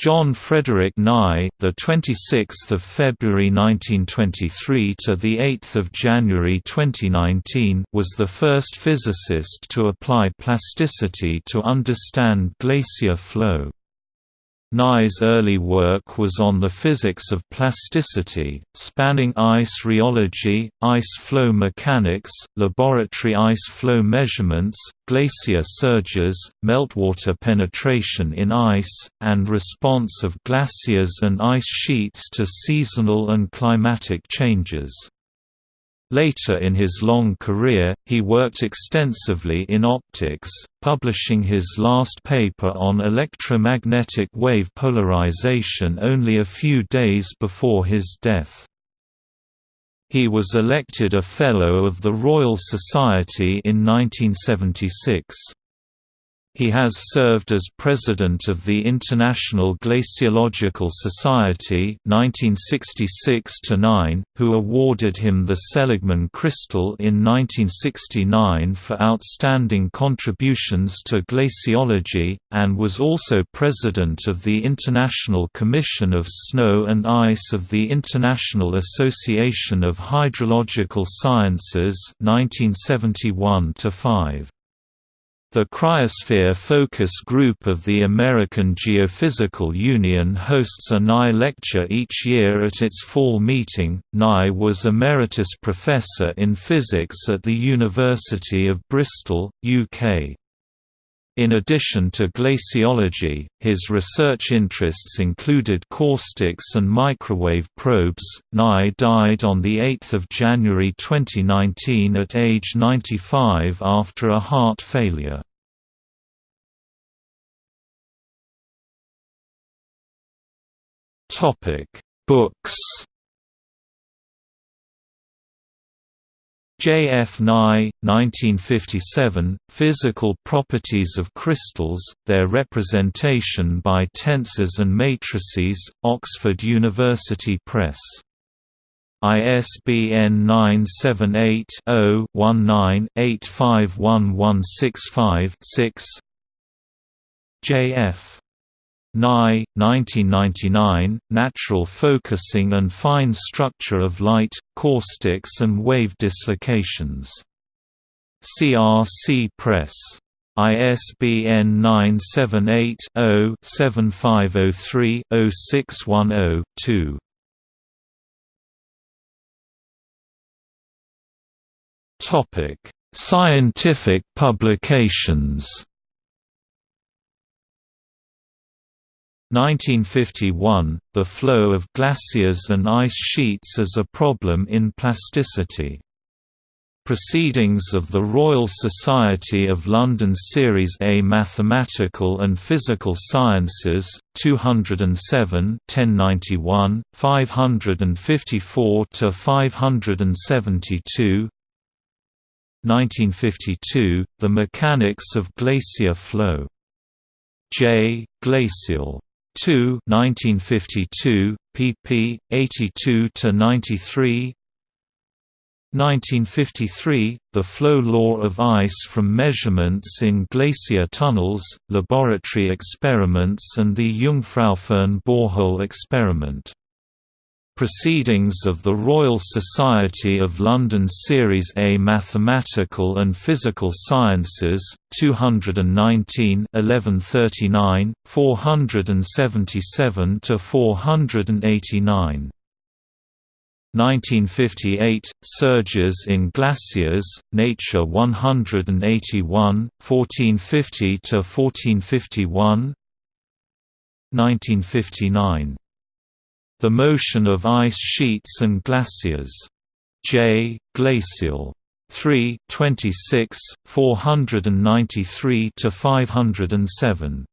John Frederick Nye, the 26th of February 1923 to the 8th of January 2019, was the first physicist to apply plasticity to understand glacier flow. Nye's early work was on the physics of plasticity, spanning ice rheology, ice flow mechanics, laboratory ice flow measurements, glacier surges, meltwater penetration in ice, and response of glaciers and ice sheets to seasonal and climatic changes. Later in his long career, he worked extensively in optics, publishing his last paper on electromagnetic wave polarization only a few days before his death. He was elected a Fellow of the Royal Society in 1976. He has served as president of the International Glaciological Society 1966 who awarded him the Seligman Crystal in 1969 for outstanding contributions to glaciology, and was also president of the International Commission of Snow and Ice of the International Association of Hydrological Sciences 1971 -5. The Cryosphere Focus Group of the American Geophysical Union hosts a Nye lecture each year at its fall meeting. Nye was Emeritus Professor in Physics at the University of Bristol, UK. In addition to glaciology, his research interests included caustics and microwave probes. Nye died on 8 January 2019 at age 95 after a heart failure. Books J. F. Nye, 1957, Physical Properties of Crystals, Their Representation by Tensors and Matrices, Oxford University Press. ISBN 978-0-19-851165-6 J. F. Nye, 1999, Natural Focusing and Fine Structure of Light, Caustics and Wave Dislocations. CRC Press. ISBN 978-0-7503-0610-2. Scientific publications 1951, The flow of glaciers and ice sheets as a problem in plasticity. Proceedings of the Royal Society of London Series A Mathematical and Physical Sciences, 207 1091, 554–572 1952, The Mechanics of Glacier Flow. J. Glacial 2 1952, pp. 82–93 1953, The Flow Law of Ice from Measurements in Glacier Tunnels, Laboratory Experiments and the Jungfraufirn Borehole Experiment Proceedings of the Royal Society of London Series A Mathematical and Physical Sciences, 219 1139, 477–489 1958, Surges in Glaciers, Nature 181, 1450 to 1451. 1959 the Motion of Ice Sheets and Glaciers. J. Glacial. 3 26, 493–507.